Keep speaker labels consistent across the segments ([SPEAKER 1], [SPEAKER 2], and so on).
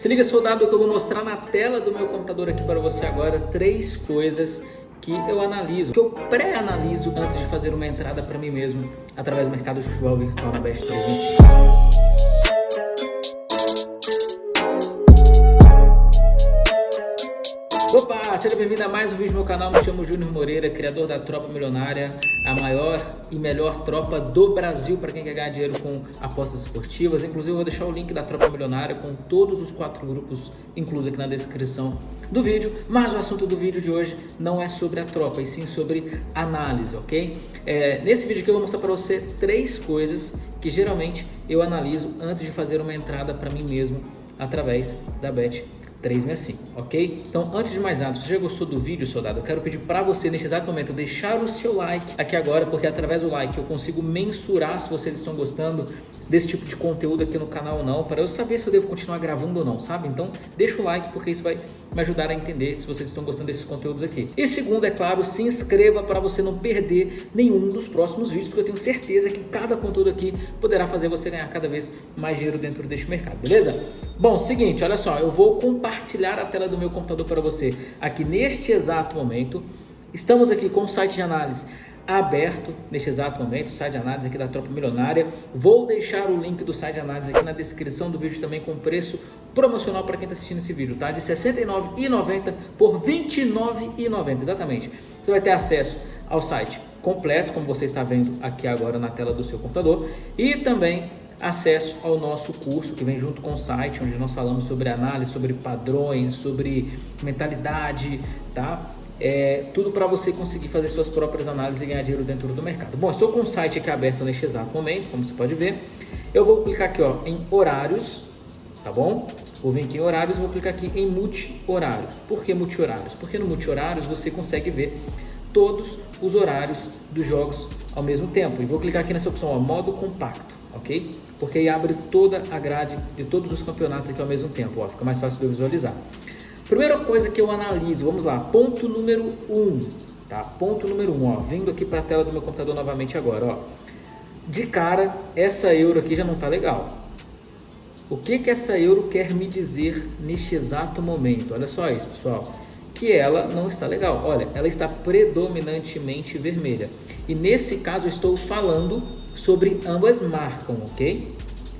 [SPEAKER 1] Se liga soldado que eu vou mostrar na tela do meu computador aqui para você agora três coisas que eu analiso, que eu pré-analiso antes de fazer uma entrada para mim mesmo através do mercado de futebol virtual na Best 365. Seja bem-vindo a mais um vídeo no meu canal, me chamo Júnior Moreira, criador da Tropa Milionária, a maior e melhor tropa do Brasil para quem quer ganhar dinheiro com apostas esportivas. Inclusive eu vou deixar o link da Tropa Milionária com todos os quatro grupos inclusos aqui na descrição do vídeo. Mas o assunto do vídeo de hoje não é sobre a tropa, e sim sobre análise, ok? É, nesse vídeo aqui eu vou mostrar para você três coisas que geralmente eu analiso antes de fazer uma entrada para mim mesmo através da Bet 365, ok? Então, antes de mais nada, se você já gostou do vídeo, soldado, eu quero pedir para você, neste exato momento, deixar o seu like aqui agora, porque através do like eu consigo mensurar se vocês estão gostando desse tipo de conteúdo aqui no canal ou não, para eu saber se eu devo continuar gravando ou não, sabe? Então, deixa o like, porque isso vai me ajudar a entender se vocês estão gostando desses conteúdos aqui. E segundo, é claro, se inscreva para você não perder nenhum dos próximos vídeos, porque eu tenho certeza que cada conteúdo aqui poderá fazer você ganhar cada vez mais dinheiro dentro deste mercado, beleza? Bom, seguinte, olha só, eu vou compartilhar a tela do meu computador para você aqui neste exato momento. Estamos aqui com o site de análise aberto neste exato momento, o site de análise aqui da Tropa Milionária. Vou deixar o link do site de análise aqui na descrição do vídeo também com preço promocional para quem está assistindo esse vídeo, tá? De R$ 69,90 por R$ 29,90, exatamente. Você vai ter acesso ao site completo, como você está vendo aqui agora na tela do seu computador, e também acesso ao nosso curso que vem junto com o site, onde nós falamos sobre análise, sobre padrões, sobre mentalidade, tá? É, tudo para você conseguir fazer suas próprias análises e ganhar dinheiro dentro do mercado. Bom, estou com o site aqui aberto neste exato momento, como você pode ver. Eu vou clicar aqui ó, em horários, tá bom? Vou vir aqui em horários vou clicar aqui em multi-horários. Por que multi-horários? Porque no multi-horários você consegue ver todos os horários dos jogos ao mesmo tempo. E vou clicar aqui nessa opção, ó, modo compacto, ok? Porque aí abre toda a grade de todos os campeonatos aqui ao mesmo tempo, ó, fica mais fácil de eu visualizar. Primeira coisa que eu analiso, vamos lá, ponto número 1, um, tá? Ponto número 1, um, ó, vindo aqui para a tela do meu computador novamente agora, ó. De cara, essa euro aqui já não tá legal. O que que essa euro quer me dizer neste exato momento? Olha só isso, pessoal que ela não está legal. Olha, ela está predominantemente vermelha. E nesse caso estou falando sobre ambas marcam, ok?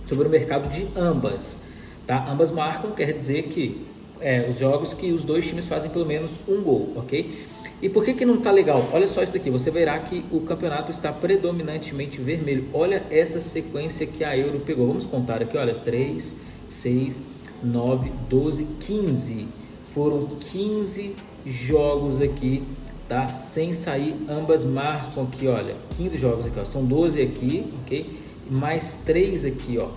[SPEAKER 1] Sobre o mercado de ambas, tá? Ambas marcam quer dizer que é, os jogos que os dois times fazem pelo menos um gol, ok? E por que que não está legal? Olha só isso daqui, você verá que o campeonato está predominantemente vermelho. Olha essa sequência que a Euro pegou. Vamos contar aqui, olha, 3, 6, 9, 12, 15 foram 15 jogos aqui, tá? Sem sair, ambas marcam aqui, olha, 15 jogos aqui, ó. São 12 aqui, ok? Mais 3 aqui, ó.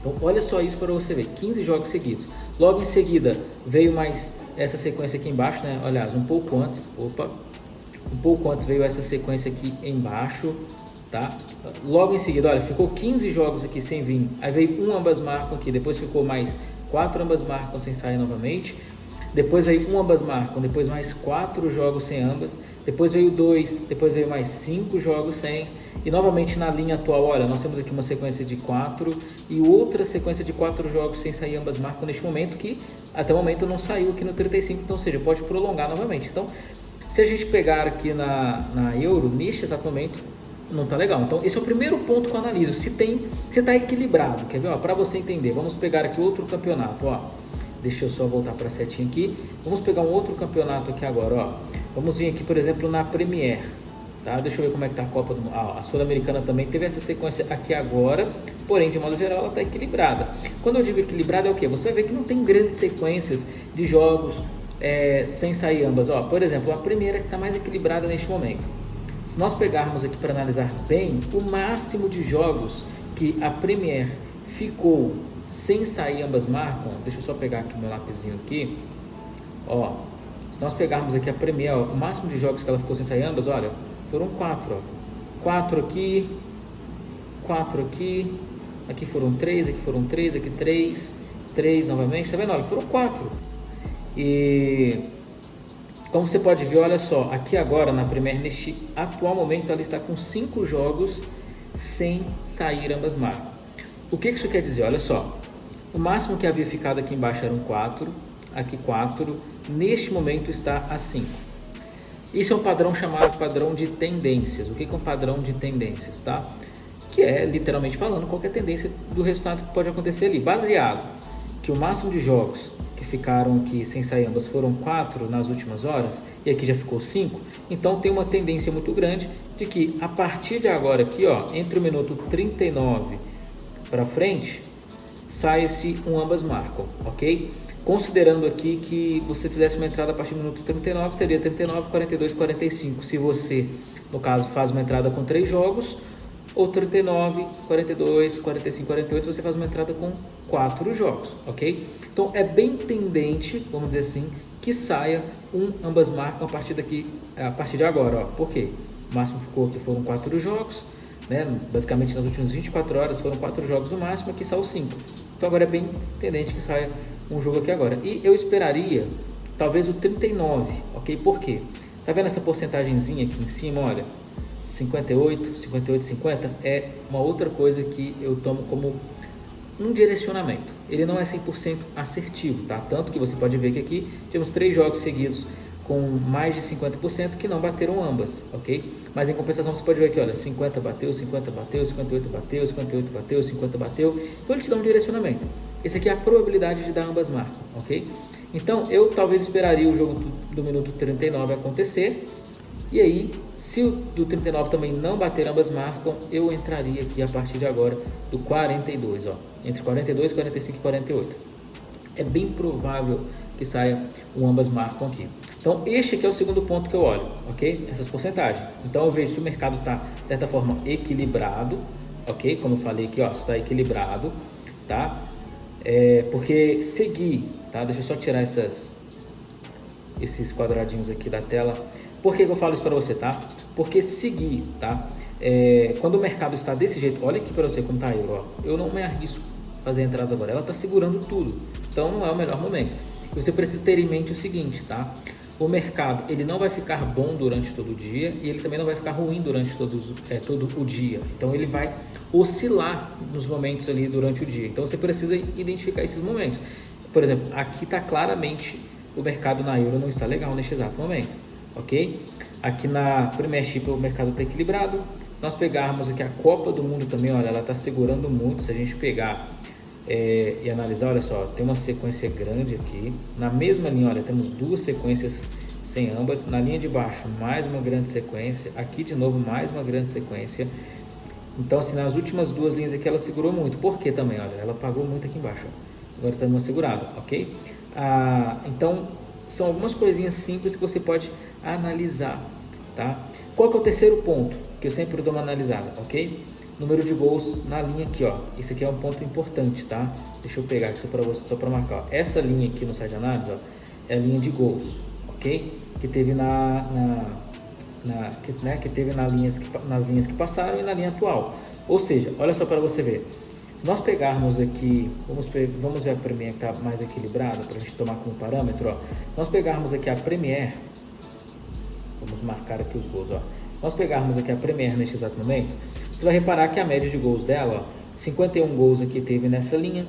[SPEAKER 1] Então, olha só isso para você ver, 15 jogos seguidos. Logo em seguida, veio mais essa sequência aqui embaixo, né? Aliás, um pouco antes, opa, um pouco antes veio essa sequência aqui embaixo, tá? Logo em seguida, olha, ficou 15 jogos aqui sem vir. Aí veio um ambas marcam aqui, depois ficou mais quatro ambas marcam sem sair novamente. Depois veio um ambas marcam, depois mais quatro jogos sem ambas, depois veio dois, depois veio mais cinco jogos sem, e novamente na linha atual, olha, nós temos aqui uma sequência de quatro e outra sequência de quatro jogos sem sair ambas marcam neste momento, que até o momento não saiu aqui no 35, então ou seja, pode prolongar novamente. Então, se a gente pegar aqui na, na Euro, neste exato momento, não tá legal. Então, esse é o primeiro ponto que eu analiso, se tem, se tá equilibrado, quer ver? Para você entender, vamos pegar aqui outro campeonato, ó. Deixa eu só voltar para a setinha aqui. Vamos pegar um outro campeonato aqui agora, ó. Vamos vir aqui, por exemplo, na Premier. Tá? Deixa eu ver como é que tá a Copa do ah, A Sul-Americana também teve essa sequência aqui agora, porém, de modo geral, ela está equilibrada. Quando eu digo equilibrada, é o quê? Você vai ver que não tem grandes sequências de jogos é, sem sair ambas. Ó, por exemplo, a primeira que está mais equilibrada neste momento. Se nós pegarmos aqui para analisar bem, o máximo de jogos que a Premier ficou sem sair ambas marcam, deixa eu só pegar aqui meu lapisinho aqui, ó, se nós pegarmos aqui a Premier, ó, o máximo de jogos que ela ficou sem sair ambas, olha, foram quatro, ó, quatro aqui, quatro aqui, aqui foram três, aqui foram três, aqui três, três novamente, tá vendo? Olha, foram quatro. E como você pode ver, olha só, aqui agora na Premier, neste atual momento, ela está com cinco jogos sem sair ambas marcas. O que isso quer dizer? Olha só, O máximo que havia ficado aqui embaixo eram 4, aqui 4, neste momento está a 5. Isso é um padrão chamado padrão de tendências. O que é um padrão de tendências, tá? Que é, literalmente falando, qualquer tendência do resultado que pode acontecer ali. Baseado que o máximo de jogos que ficaram aqui sem sair ambas foram 4 nas últimas horas, e aqui já ficou 5, então tem uma tendência muito grande de que a partir de agora aqui, ó, entre o minuto 39 para frente, sai-se um ambas marcam, ok? Considerando aqui que você fizesse uma entrada a partir do minuto 39, seria 39, 42, 45. Se você, no caso, faz uma entrada com três jogos, ou 39, 42, 45, 48, você faz uma entrada com quatro jogos, ok? Então é bem tendente, vamos dizer assim, que saia um ambas marcam a partir daqui, a partir de agora, ó. Por quê? O máximo ficou que foram quatro jogos, né? Basicamente nas últimas 24 horas foram quatro jogos no máximo, aqui saiu cinco. Então agora é bem tendente que saia um jogo aqui agora. E eu esperaria talvez o 39, ok? Por quê? Tá vendo essa porcentagemzinha aqui em cima, olha? 58, 58, 50 é uma outra coisa que eu tomo como um direcionamento. Ele não é 100% assertivo, tá? Tanto que você pode ver que aqui temos três jogos seguidos com mais de 50% que não bateram ambas, ok? Mas em compensação você pode ver aqui, olha, 50 bateu, 50 bateu, 58 bateu, 58 bateu, 50 bateu. Então ele te dá um direcionamento. Esse aqui é a probabilidade de dar ambas marcas, ok? Então eu talvez esperaria o jogo do, do minuto 39 acontecer. E aí, se o do 39 também não bater ambas marcam, eu entraria aqui a partir de agora do 42, ó. Entre 42, 45 e 48. É bem provável que saia um ambas marcam aqui. Então, este aqui é o segundo ponto que eu olho, ok? Essas porcentagens. Então, eu vejo se o mercado está, de certa forma, equilibrado, ok? Como eu falei aqui, ó, está equilibrado, tá? É, porque seguir, tá? Deixa eu só tirar essas, esses quadradinhos aqui da tela. Por que, que eu falo isso para você, tá? Porque seguir, tá? É, quando o mercado está desse jeito, olha aqui para você como tá a euro, ó. Eu não me arrisco fazer entradas agora. Ela está segurando tudo, então não é o melhor momento. Você precisa ter em mente o seguinte, tá? o mercado ele não vai ficar bom durante todo o dia e ele também não vai ficar ruim durante todos, é, todo o dia. Então ele vai oscilar nos momentos ali durante o dia. Então você precisa identificar esses momentos. Por exemplo, aqui está claramente o mercado na euro não está legal neste exato momento, ok? Aqui na Premiership o mercado está equilibrado. Nós pegarmos aqui a Copa do Mundo também, olha, ela está segurando muito. Se a gente pegar é, e analisar, olha só, tem uma sequência grande aqui. Na mesma linha, olha, temos duas sequências sem ambas. Na linha de baixo, mais uma grande sequência. Aqui, de novo, mais uma grande sequência. Então, assim, nas últimas duas linhas aqui, ela segurou muito. Por que também? Olha, ela pagou muito aqui embaixo. Agora está numa segurada, ok? Ah, então, são algumas coisinhas simples que você pode analisar, tá? Qual que é o terceiro ponto que eu sempre dou uma analisada, ok? Número de gols na linha aqui, ó. Isso aqui é um ponto importante, tá? Deixa eu pegar aqui só para você, só para marcar. Ó. Essa linha aqui no site de análise, ó, é a linha de gols, ok? Que teve na, na, na que, né, que teve linhas que, nas linhas que passaram e na linha atual. Ou seja, olha só para você ver. Se nós pegarmos aqui, vamos, vamos ver a Premier que está mais equilibrada para a gente tomar como parâmetro, ó. Nós pegarmos aqui a Premier, vamos marcar aqui os gols, ó. Nós pegarmos aqui a Premier neste exato momento, você vai reparar que a média de gols dela, ó, 51 gols aqui teve nessa linha,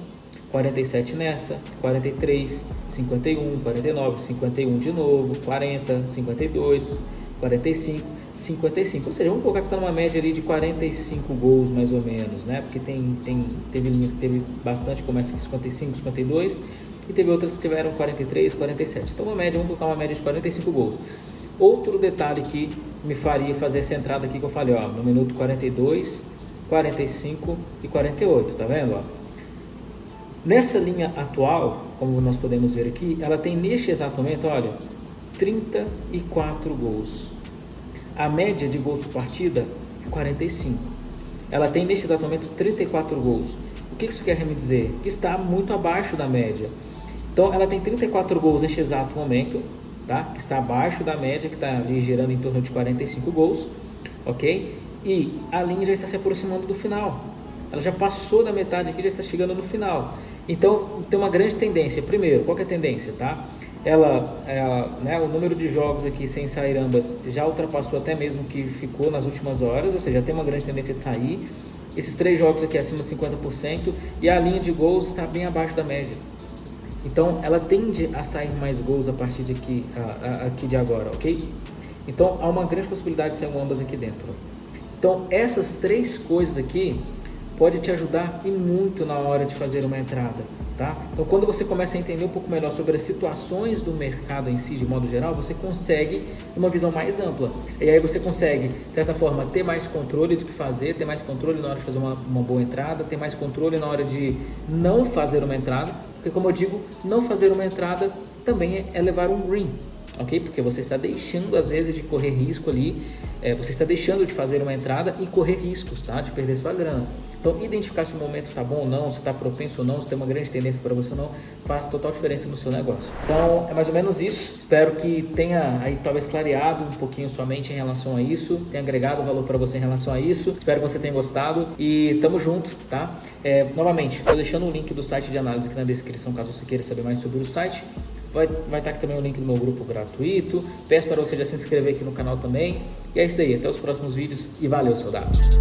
[SPEAKER 1] 47 nessa, 43, 51, 49, 51 de novo, 40, 52, 45, 55. Ou seja, vamos colocar que está numa média ali de 45 gols mais ou menos, né? Porque tem, tem, teve linhas que teve bastante, começa aqui 55, 52, e teve outras que tiveram 43, 47. Então uma média, vamos colocar uma média de 45 gols. Outro detalhe que me faria fazer essa entrada aqui que eu falei, ó, no minuto 42, 45 e 48, tá vendo? Ó? Nessa linha atual, como nós podemos ver aqui, ela tem neste exato momento, olha, 34 gols. A média de gols por partida é 45. Ela tem neste exato momento 34 gols. O que isso quer me dizer? Que está muito abaixo da média. Então, ela tem 34 gols neste exato momento, tá? que está abaixo da média, que está ali girando em torno de 45 gols, ok? E a linha já está se aproximando do final. Ela já passou da metade aqui, já está chegando no final. Então, tem uma grande tendência. Primeiro, qual é a tendência, tá? Ela, é, né, o número de jogos aqui sem sair ambas já ultrapassou até mesmo que ficou nas últimas horas, ou seja, tem uma grande tendência de sair. esses três jogos aqui acima de 50% e a linha de gols está bem abaixo da média. Então ela tende a sair mais gols a partir de aqui, a, a, aqui de agora, ok? Então há uma grande possibilidade de sair ambas aqui dentro. Então essas três coisas aqui pode te ajudar e muito na hora de fazer uma entrada. Tá? Então, quando você começa a entender um pouco melhor sobre as situações do mercado em si, de modo geral, você consegue uma visão mais ampla. E aí você consegue, de certa forma, ter mais controle do que fazer, ter mais controle na hora de fazer uma, uma boa entrada, ter mais controle na hora de não fazer uma entrada, porque, como eu digo, não fazer uma entrada também é levar um green, ok? Porque você está deixando, às vezes, de correr risco ali, é, você está deixando de fazer uma entrada e correr riscos, tá? De perder sua grana. Então, identificar se o momento está bom ou não, se está propenso ou não, se tem uma grande tendência para você ou não, faz total diferença no seu negócio. Então, é mais ou menos isso. Espero que tenha aí talvez clareado um pouquinho sua mente em relação a isso, tenha agregado valor para você em relação a isso. Espero que você tenha gostado e tamo junto, tá? É, novamente, estou deixando o link do site de análise aqui na descrição, caso você queira saber mais sobre o site. Vai, vai estar aqui também o link do meu grupo gratuito. Peço para você já se inscrever aqui no canal também. E é isso aí. Até os próximos vídeos e valeu, soldado!